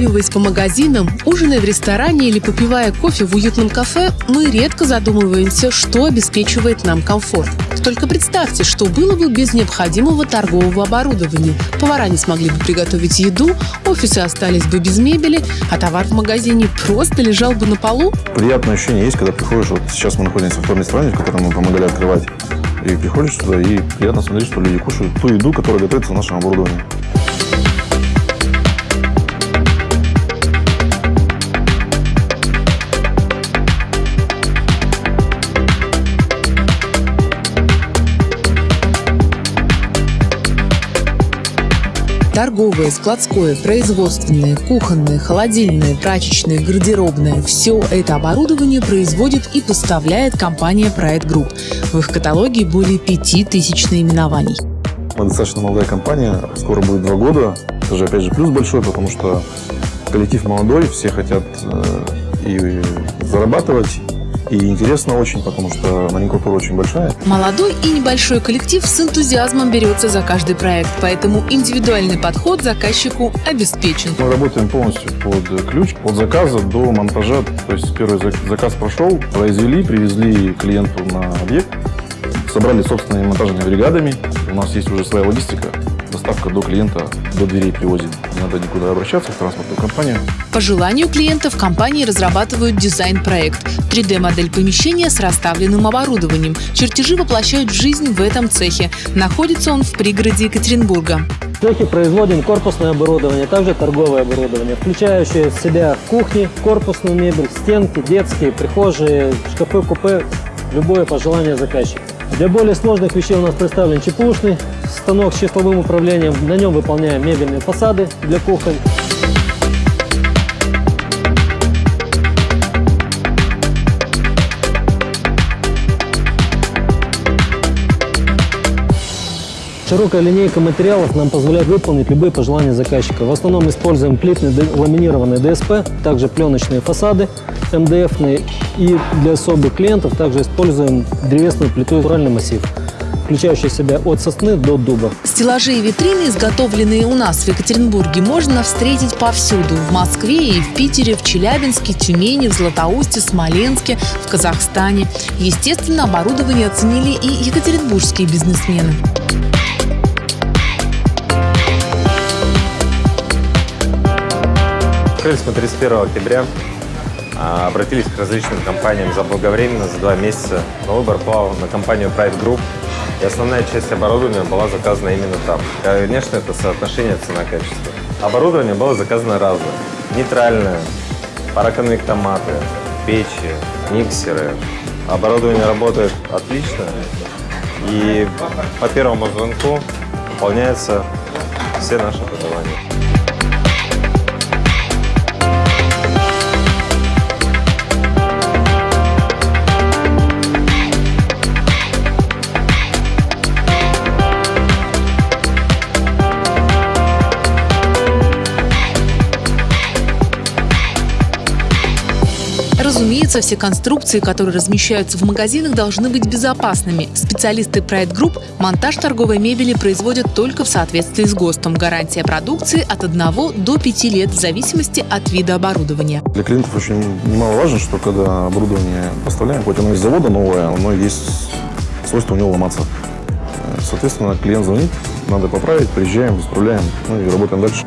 Прогуливаясь по магазинам, ужиная в ресторане или попивая кофе в уютном кафе, мы редко задумываемся, что обеспечивает нам комфорт. Только представьте, что было бы без необходимого торгового оборудования. Повара не смогли бы приготовить еду, офисы остались бы без мебели, а товар в магазине просто лежал бы на полу. Приятное ощущение есть, когда приходишь, вот сейчас мы находимся в том ресторане, в котором мы помогали открывать, и приходишь сюда, и приятно смотреть, что люди кушают ту еду, которая готовится в нашем оборудовании. Торговое, складское, производственное, кухонное, холодильное, прачечное, гардеробное – все это оборудование производит и поставляет компания Pride Group. В их каталоге более 5000 наименований. Мы достаточно молодая компания, скоро будет два года. Это же, опять же, плюс большой, потому что коллектив молодой, все хотят э, и зарабатывать, и интересно очень, потому что номенклатура очень большая. Молодой и небольшой коллектив с энтузиазмом берется за каждый проект, поэтому индивидуальный подход заказчику обеспечен. Мы работаем полностью под ключ, от заказа до монтажа. То есть первый заказ прошел, произвели, привезли клиенту на объект, собрали собственными монтажными бригадами. У нас есть уже своя логистика доставка до клиента, до дверей привозим. Не надо никуда обращаться в транспортную компанию. По желанию клиента в компании разрабатывают дизайн-проект, 3D-модель помещения с расставленным оборудованием. Чертежи воплощают в жизнь в этом цехе. Находится он в пригороде Екатеринбурга. В цехе производим корпусное оборудование, также торговое оборудование, включающее в себя кухни, корпусную мебель, стенки, детские, прихожие, шкафы, купе, любое пожелание заказчика. Для более сложных вещей у нас представлен чепушный станок с числовым управлением. На нем выполняем мебельные фасады для кухонь. Широкая линейка материалов нам позволяет выполнить любые пожелания заказчика. В основном используем плитный ламинированный ДСП, также пленочные фасады МДФ и для особых клиентов также используем древесную плиту натуральный массив включающий в себя от сосны до дуба. Стеллажи и витрины, изготовленные у нас в Екатеринбурге, можно встретить повсюду. В Москве и в Питере, в Челябинске, Тюмени, в Златоусте, Смоленске, в Казахстане. Естественно, оборудование оценили и екатеринбургские бизнесмены. Открылись мы 31 октября. А, обратились к различным компаниям заблаговременно, за два месяца. Но выбор пал на компанию Pride Group. И основная часть оборудования была заказана именно там. Конечно, это соотношение цена-качество. Оборудование было заказано разное. Нейтральное, параконвектоматы, печи, миксеры. Оборудование работает отлично. И по первому звонку выполняются все наши пожелания. Разумеется, все конструкции, которые размещаются в магазинах, должны быть безопасными. Специалисты Pride Group монтаж торговой мебели производят только в соответствии с ГОСТом. Гарантия продукции от 1 до 5 лет в зависимости от вида оборудования. Для клиентов очень немаловажно, что когда оборудование поставляем, хоть оно из завода новое, оно есть свойство у него ломаться. Соответственно, клиент звонит, надо поправить, приезжаем, исправляем, ну и работаем дальше.